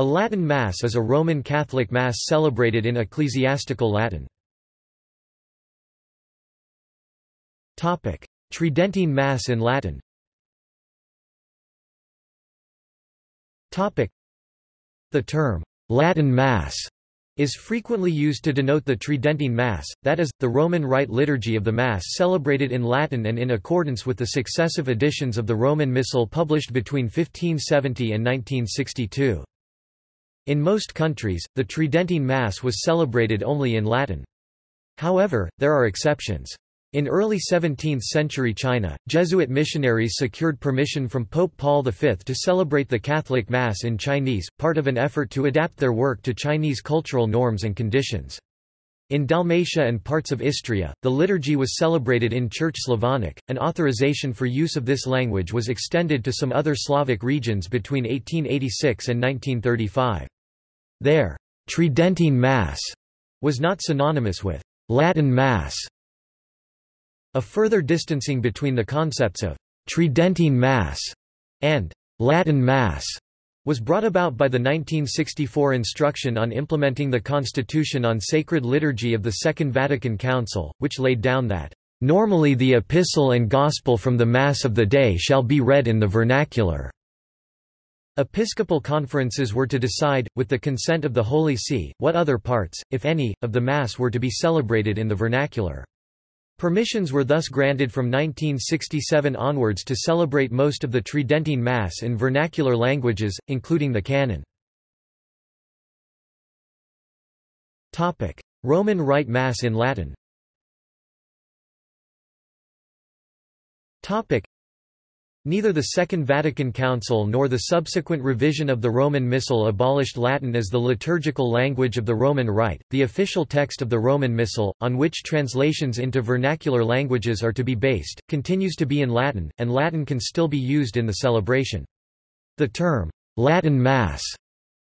A Latin Mass is a Roman Catholic Mass celebrated in ecclesiastical Latin. Tridentine Mass in Latin The term, Latin Mass, is frequently used to denote the Tridentine Mass, that is, the Roman Rite liturgy of the Mass celebrated in Latin and in accordance with the successive editions of the Roman Missal published between 1570 and 1962. In most countries, the Tridentine Mass was celebrated only in Latin. However, there are exceptions. In early 17th-century China, Jesuit missionaries secured permission from Pope Paul V to celebrate the Catholic Mass in Chinese, part of an effort to adapt their work to Chinese cultural norms and conditions. In Dalmatia and parts of Istria, the liturgy was celebrated in Church Slavonic. An authorization for use of this language was extended to some other Slavic regions between 1886 and 1935. There, Tridentine Mass was not synonymous with Latin Mass. A further distancing between the concepts of Tridentine Mass and Latin Mass was brought about by the 1964 Instruction on Implementing the Constitution on Sacred Liturgy of the Second Vatican Council, which laid down that, "...normally the epistle and gospel from the Mass of the day shall be read in the vernacular." Episcopal conferences were to decide, with the consent of the Holy See, what other parts, if any, of the Mass were to be celebrated in the vernacular. Permissions were thus granted from 1967 onwards to celebrate most of the Tridentine Mass in vernacular languages, including the Canon. Roman Rite Mass in Latin Neither the Second Vatican Council nor the subsequent revision of the Roman Missal abolished Latin as the liturgical language of the Roman Rite. The official text of the Roman Missal, on which translations into vernacular languages are to be based, continues to be in Latin, and Latin can still be used in the celebration. The term, Latin Mass,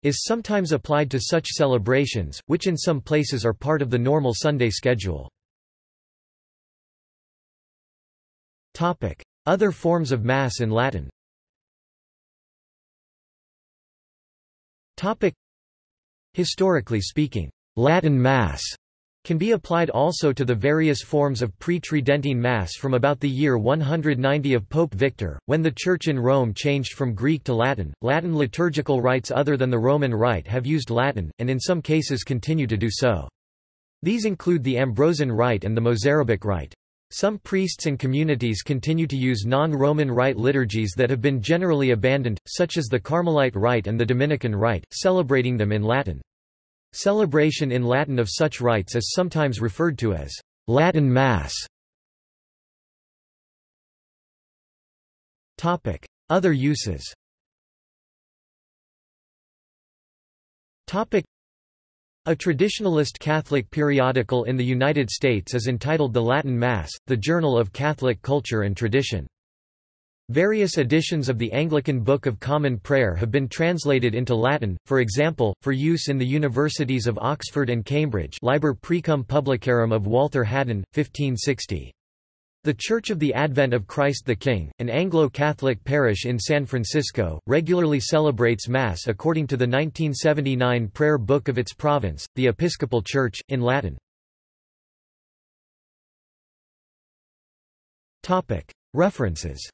is sometimes applied to such celebrations, which in some places are part of the normal Sunday schedule. Topic. Other forms of Mass in Latin Historically speaking, Latin Mass can be applied also to the various forms of pre-Tridentine Mass from about the year 190 of Pope Victor, when the Church in Rome changed from Greek to Latin. Latin liturgical rites other than the Roman Rite have used Latin, and in some cases continue to do so. These include the Ambrosian Rite and the Mozarabic Rite. Some priests and communities continue to use non-Roman Rite liturgies that have been generally abandoned, such as the Carmelite Rite and the Dominican Rite, celebrating them in Latin. Celebration in Latin of such rites is sometimes referred to as Latin Mass. Other uses a traditionalist Catholic periodical in the United States is entitled The Latin Mass, the Journal of Catholic Culture and Tradition. Various editions of the Anglican Book of Common Prayer have been translated into Latin, for example, for use in the universities of Oxford and Cambridge Liber Precum Publicarum of Walter Haddon, 1560. The Church of the Advent of Christ the King, an Anglo-Catholic parish in San Francisco, regularly celebrates Mass according to the 1979 prayer book of its province, the Episcopal Church, in Latin. References